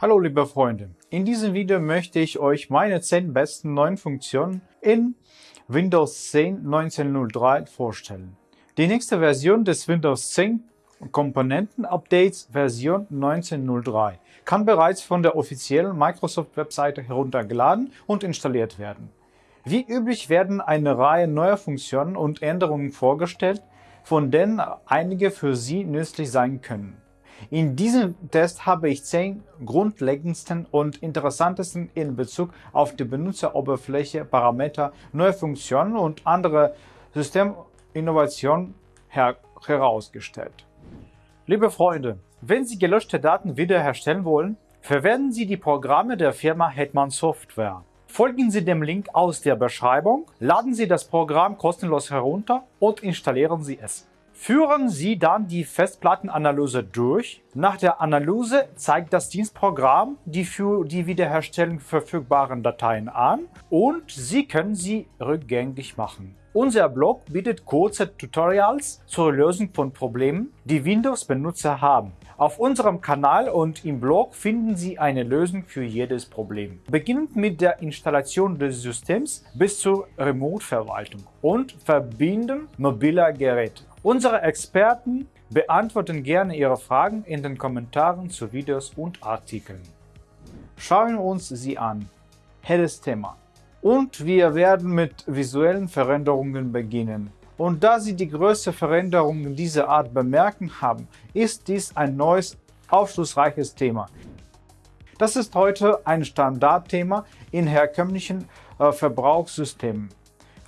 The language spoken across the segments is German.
Hallo liebe Freunde, in diesem Video möchte ich euch meine 10 besten neuen Funktionen in Windows 10 1903 vorstellen. Die nächste Version des Windows 10 Komponenten-Updates Version 1903 kann bereits von der offiziellen Microsoft-Webseite heruntergeladen und installiert werden. Wie üblich werden eine Reihe neuer Funktionen und Änderungen vorgestellt, von denen einige für Sie nützlich sein können. In diesem Test habe ich zehn grundlegendsten und interessantesten in Bezug auf die Benutzeroberfläche, Parameter, neue Funktionen und andere Systeminnovationen her herausgestellt. Liebe Freunde, wenn Sie gelöschte Daten wiederherstellen wollen, verwenden Sie die Programme der Firma Hetman Software. Folgen Sie dem Link aus der Beschreibung, laden Sie das Programm kostenlos herunter und installieren Sie es. Führen Sie dann die Festplattenanalyse durch. Nach der Analyse zeigt das Dienstprogramm die für die Wiederherstellung verfügbaren Dateien an und Sie können sie rückgängig machen. Unser Blog bietet kurze Tutorials zur Lösung von Problemen, die Windows-Benutzer haben. Auf unserem Kanal und im Blog finden Sie eine Lösung für jedes Problem. Beginnend mit der Installation des Systems bis zur Remote-Verwaltung und Verbinden mobiler Geräte. Unsere Experten beantworten gerne Ihre Fragen in den Kommentaren zu Videos und Artikeln. Schauen wir uns sie an. Helles Thema. Und wir werden mit visuellen Veränderungen beginnen. Und da Sie die größte Veränderung dieser Art bemerken haben, ist dies ein neues, aufschlussreiches Thema. Das ist heute ein Standardthema in herkömmlichen äh, Verbrauchssystemen.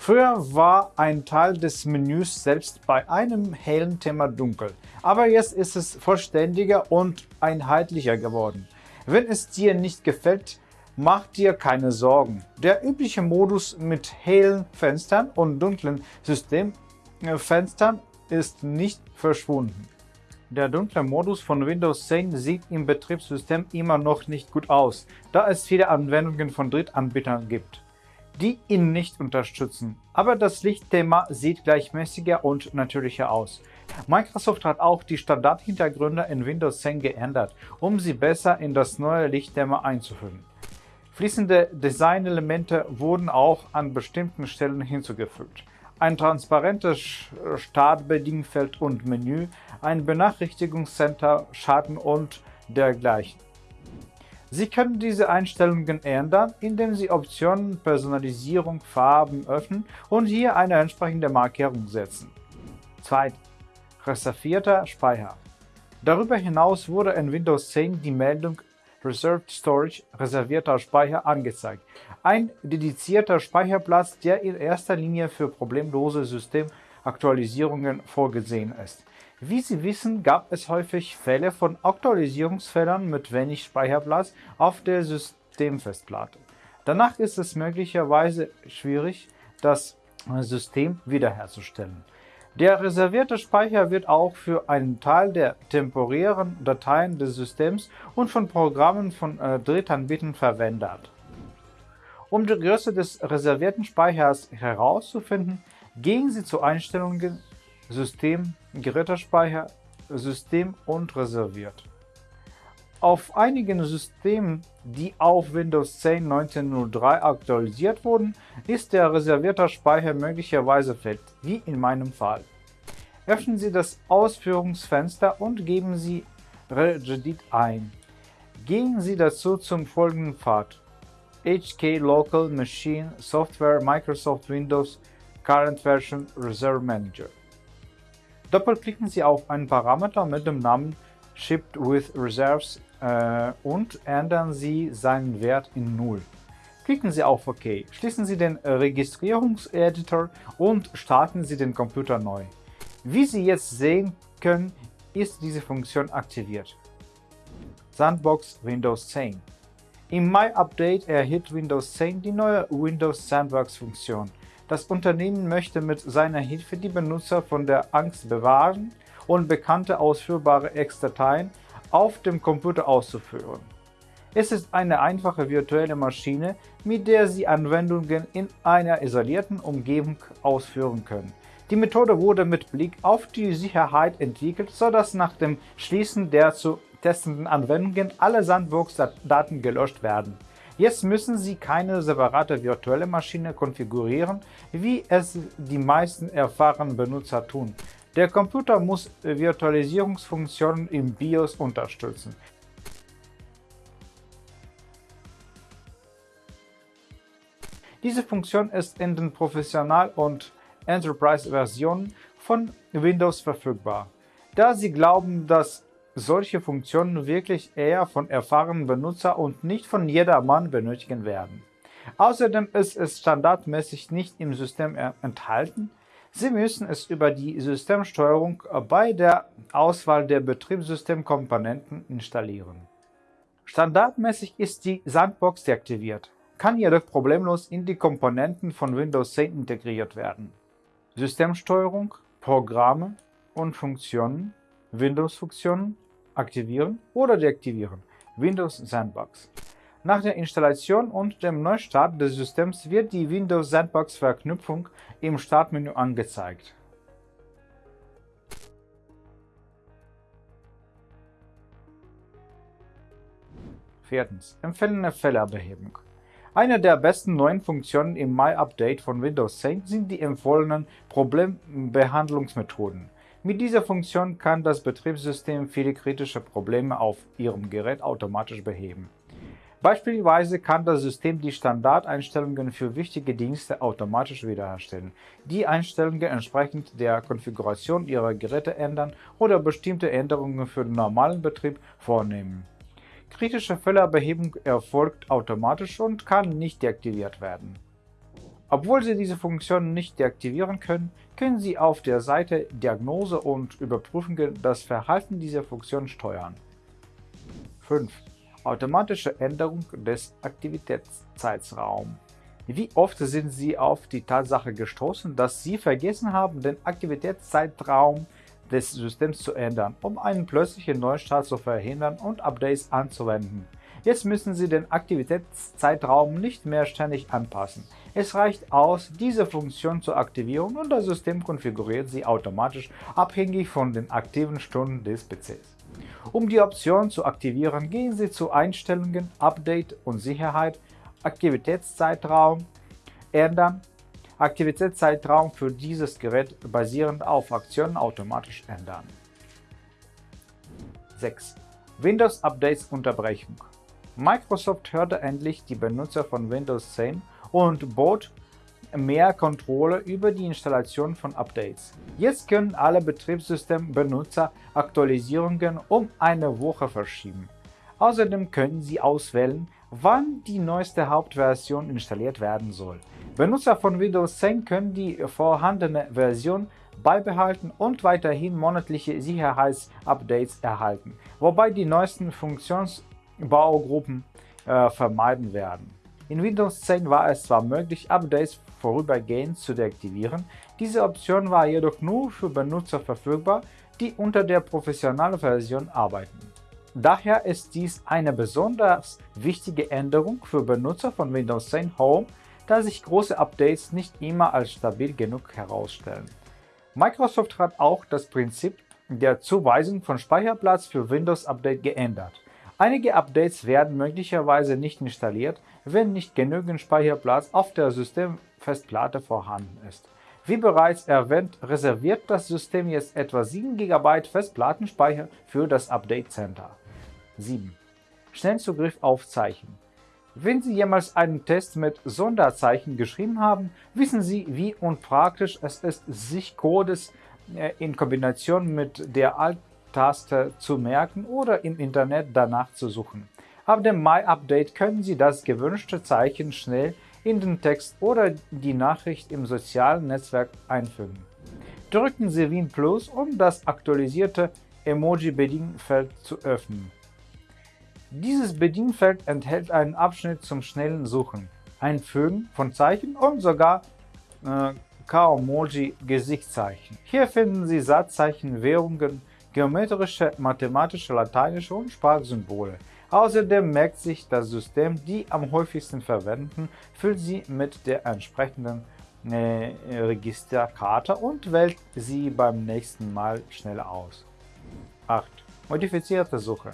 Früher war ein Teil des Menüs selbst bei einem hellen Thema dunkel, aber jetzt ist es vollständiger und einheitlicher geworden. Wenn es dir nicht gefällt, mach dir keine Sorgen. Der übliche Modus mit hellen Fenstern und dunklen Systemfenstern ist nicht verschwunden. Der dunkle Modus von Windows 10 sieht im Betriebssystem immer noch nicht gut aus, da es viele Anwendungen von Drittanbietern gibt die ihn nicht unterstützen. Aber das Lichtthema sieht gleichmäßiger und natürlicher aus. Microsoft hat auch die Standardhintergründe in Windows 10 geändert, um sie besser in das neue Lichtthema einzufügen. Fließende Designelemente wurden auch an bestimmten Stellen hinzugefügt. Ein transparentes Startbedienfeld und Menü, ein Benachrichtigungscenter, Schatten und dergleichen. Sie können diese Einstellungen ändern, indem Sie Optionen Personalisierung Farben öffnen und hier eine entsprechende Markierung setzen. 2. Reservierter Speicher Darüber hinaus wurde in Windows 10 die Meldung Reserved Storage reservierter Speicher angezeigt. Ein dedizierter Speicherplatz, der in erster Linie für problemlose Systemaktualisierungen vorgesehen ist. Wie Sie wissen, gab es häufig Fälle von Aktualisierungsfehlern mit wenig Speicherplatz auf der Systemfestplatte. Danach ist es möglicherweise schwierig, das System wiederherzustellen. Der reservierte Speicher wird auch für einen Teil der temporären Dateien des Systems und von Programmen von äh, Drittanbietern verwendet. Um die Größe des reservierten Speichers herauszufinden, gehen Sie zu Einstellungen System, Gerätespeicher, System und reserviert. Auf einigen Systemen, die auf Windows 10 1903 aktualisiert wurden, ist der reservierte Speicher möglicherweise fett, wie in meinem Fall. Öffnen Sie das Ausführungsfenster und geben Sie Regedit ein. Gehen Sie dazu zum folgenden Pfad HK Local Machine Software Microsoft Windows Current Version Reserve Manager Doppelklicken Sie auf einen Parameter mit dem Namen Shipped with Reserves äh, und ändern Sie seinen Wert in 0. Klicken Sie auf OK, schließen Sie den Registrierungseditor und starten Sie den Computer neu. Wie Sie jetzt sehen können, ist diese Funktion aktiviert. Sandbox Windows 10 Im Mai-Update erhielt Windows 10 die neue Windows Sandbox-Funktion. Das Unternehmen möchte mit seiner Hilfe die Benutzer von der Angst bewahren und bekannte ausführbare Ex-Dateien auf dem Computer auszuführen. Es ist eine einfache virtuelle Maschine, mit der Sie Anwendungen in einer isolierten Umgebung ausführen können. Die Methode wurde mit Blick auf die Sicherheit entwickelt, sodass nach dem Schließen der zu testenden Anwendungen alle Sandbox-Daten gelöscht werden. Jetzt müssen Sie keine separate virtuelle Maschine konfigurieren, wie es die meisten erfahrenen Benutzer tun. Der Computer muss Virtualisierungsfunktionen im BIOS unterstützen. Diese Funktion ist in den Professional- und Enterprise-Versionen von Windows verfügbar. Da Sie glauben, dass solche Funktionen wirklich eher von erfahrenen Benutzern und nicht von jedermann benötigen werden. Außerdem ist es standardmäßig nicht im System enthalten. Sie müssen es über die Systemsteuerung bei der Auswahl der Betriebssystemkomponenten installieren. Standardmäßig ist die Sandbox deaktiviert, kann jedoch problemlos in die Komponenten von Windows 10 integriert werden. Systemsteuerung, Programme und Funktionen Windows-Funktionen aktivieren oder deaktivieren. Windows Sandbox. Nach der Installation und dem Neustart des Systems wird die Windows Sandbox-Verknüpfung im Startmenü angezeigt. Viertens. Empfehlene Fehlerbehebung. Eine der besten neuen Funktionen im Mai-Update von Windows 10 sind die empfohlenen Problembehandlungsmethoden. Mit dieser Funktion kann das Betriebssystem viele kritische Probleme auf Ihrem Gerät automatisch beheben. Beispielsweise kann das System die Standardeinstellungen für wichtige Dienste automatisch wiederherstellen, die Einstellungen entsprechend der Konfiguration Ihrer Geräte ändern oder bestimmte Änderungen für den normalen Betrieb vornehmen. Kritische Fehlerbehebung erfolgt automatisch und kann nicht deaktiviert werden. Obwohl Sie diese Funktion nicht deaktivieren können, können Sie auf der Seite Diagnose und Überprüfung das Verhalten dieser Funktion steuern. 5. Automatische Änderung des Aktivitätszeitraums Wie oft sind Sie auf die Tatsache gestoßen, dass Sie vergessen haben, den Aktivitätszeitraum des Systems zu ändern, um einen plötzlichen Neustart zu verhindern und Updates anzuwenden? Jetzt müssen Sie den Aktivitätszeitraum nicht mehr ständig anpassen. Es reicht aus, diese Funktion zu aktivieren und das System konfiguriert sie automatisch abhängig von den aktiven Stunden des PCs. Um die Option zu aktivieren, gehen Sie zu Einstellungen, Update und Sicherheit, Aktivitätszeitraum, Ändern, Aktivitätszeitraum für dieses Gerät basierend auf Aktionen automatisch ändern. 6. Windows Updates Unterbrechung Microsoft hörte endlich die Benutzer von Windows 10 und bot mehr Kontrolle über die Installation von Updates. Jetzt können alle Betriebssystembenutzer Aktualisierungen um eine Woche verschieben. Außerdem können sie auswählen, wann die neueste Hauptversion installiert werden soll. Benutzer von Windows 10 können die vorhandene Version beibehalten und weiterhin monatliche Sicherheitsupdates erhalten, wobei die neuesten Funktions Baugruppen äh, vermeiden werden. In Windows 10 war es zwar möglich, Updates vorübergehend zu deaktivieren, diese Option war jedoch nur für Benutzer verfügbar, die unter der professionellen Version arbeiten. Daher ist dies eine besonders wichtige Änderung für Benutzer von Windows 10 Home, da sich große Updates nicht immer als stabil genug herausstellen. Microsoft hat auch das Prinzip der Zuweisung von Speicherplatz für Windows Update geändert. Einige Updates werden möglicherweise nicht installiert, wenn nicht genügend Speicherplatz auf der Systemfestplatte vorhanden ist. Wie bereits erwähnt, reserviert das System jetzt etwa 7 GB Festplattenspeicher für das Update Center. 7. Schnellzugriff auf Zeichen Wenn Sie jemals einen Test mit Sonderzeichen geschrieben haben, wissen Sie, wie unpraktisch es ist, sich Codes äh, in Kombination mit der Alt Taste zu merken oder im Internet danach zu suchen. Ab dem Mai-Update können Sie das gewünschte Zeichen schnell in den Text oder die Nachricht im sozialen Netzwerk einfügen. Drücken Sie Win Plus, um das aktualisierte Emoji-Bedienfeld zu öffnen. Dieses Bedienfeld enthält einen Abschnitt zum schnellen Suchen, Einfügen von Zeichen und sogar äh, K-Emoji-Gesichtszeichen. Hier finden Sie Satzzeichen, Währungen, geometrische, mathematische, lateinische und Sprachsymbole. Außerdem merkt sich das System die am häufigsten verwendeten, füllt sie mit der entsprechenden äh, Registerkarte und wählt sie beim nächsten Mal schnell aus. 8. Modifizierte Suche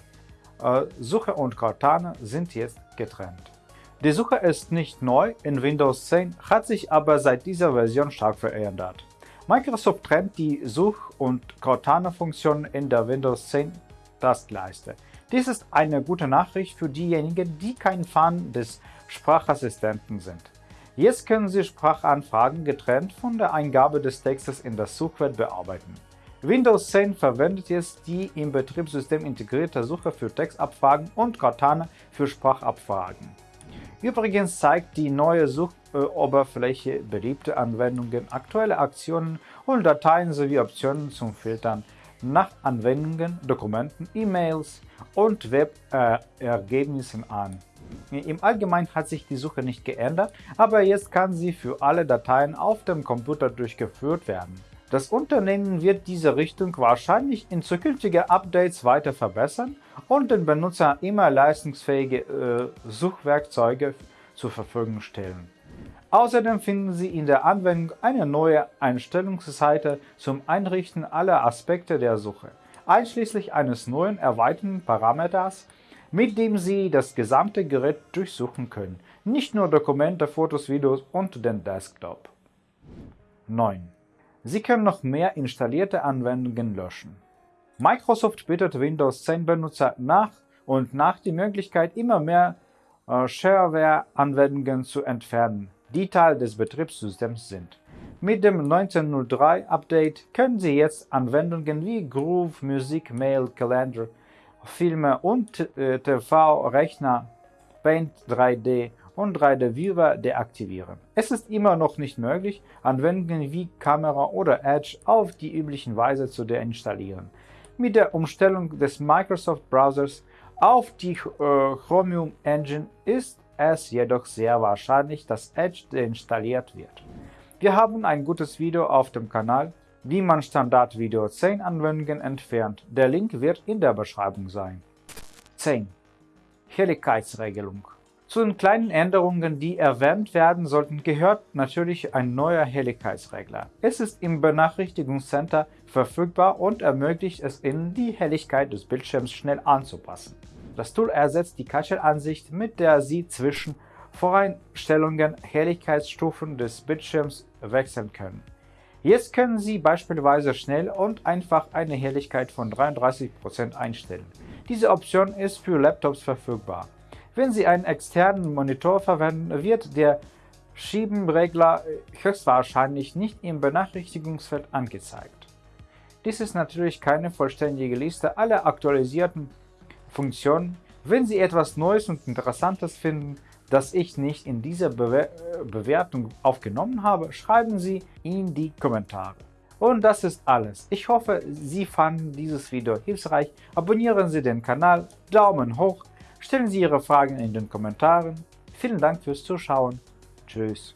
äh, Suche und Cortana sind jetzt getrennt. Die Suche ist nicht neu in Windows 10, hat sich aber seit dieser Version stark verändert. Microsoft trennt die Such- und Cortana-Funktion in der Windows 10 Taskleiste. Dies ist eine gute Nachricht für diejenigen, die kein Fan des Sprachassistenten sind. Jetzt können Sie Sprachanfragen getrennt von der Eingabe des Textes in das Suchfeld bearbeiten. Windows 10 verwendet jetzt die im Betriebssystem integrierte Suche für Textabfragen und Cortana für Sprachabfragen. Übrigens zeigt die neue Suchoberfläche beliebte Anwendungen, aktuelle Aktionen und Dateien sowie Optionen zum Filtern nach Anwendungen, Dokumenten, E-Mails und Webergebnissen äh, an. Im Allgemeinen hat sich die Suche nicht geändert, aber jetzt kann sie für alle Dateien auf dem Computer durchgeführt werden. Das Unternehmen wird diese Richtung wahrscheinlich in zukünftigen Updates weiter verbessern und den Benutzern immer leistungsfähige äh, Suchwerkzeuge zur Verfügung stellen. Außerdem finden Sie in der Anwendung eine neue Einstellungsseite zum Einrichten aller Aspekte der Suche, einschließlich eines neuen erweiterten Parameters, mit dem Sie das gesamte Gerät durchsuchen können, nicht nur Dokumente, Fotos, Videos und den Desktop. 9. Sie können noch mehr installierte Anwendungen löschen. Microsoft bietet Windows 10 Benutzer nach und nach die Möglichkeit, immer mehr äh, Shareware-Anwendungen zu entfernen, die Teil des Betriebssystems sind. Mit dem 1903 Update können Sie jetzt Anwendungen wie Groove, Musik, Mail, Kalender, Filme und äh, TV-Rechner, Paint 3D und 3D-Viewer deaktivieren. Es ist immer noch nicht möglich, Anwendungen wie Kamera oder Edge auf die übliche Weise zu deinstallieren. Mit der Umstellung des Microsoft Browsers auf die äh, Chromium Engine ist es jedoch sehr wahrscheinlich, dass Edge deinstalliert wird. Wir haben ein gutes Video auf dem Kanal, wie man Standard Video 10 Anwendungen entfernt. Der Link wird in der Beschreibung sein. 10. Helligkeitsregelung zu den kleinen Änderungen, die erwähnt werden sollten, gehört natürlich ein neuer Helligkeitsregler. Es ist im Benachrichtigungscenter verfügbar und ermöglicht es Ihnen, die Helligkeit des Bildschirms schnell anzupassen. Das Tool ersetzt die Kachelansicht, mit der Sie zwischen Voreinstellungen Helligkeitsstufen des Bildschirms wechseln können. Jetzt können Sie beispielsweise schnell und einfach eine Helligkeit von 33% einstellen. Diese Option ist für Laptops verfügbar. Wenn Sie einen externen Monitor verwenden, wird der Schiebenregler höchstwahrscheinlich nicht im Benachrichtigungsfeld angezeigt. Dies ist natürlich keine vollständige Liste aller aktualisierten Funktionen. Wenn Sie etwas Neues und Interessantes finden, das ich nicht in dieser Bewer Bewertung aufgenommen habe, schreiben Sie in die Kommentare. Und das ist alles. Ich hoffe, Sie fanden dieses Video hilfreich. Abonnieren Sie den Kanal, Daumen hoch, Stellen Sie Ihre Fragen in den Kommentaren. Vielen Dank fürs Zuschauen. Tschüss.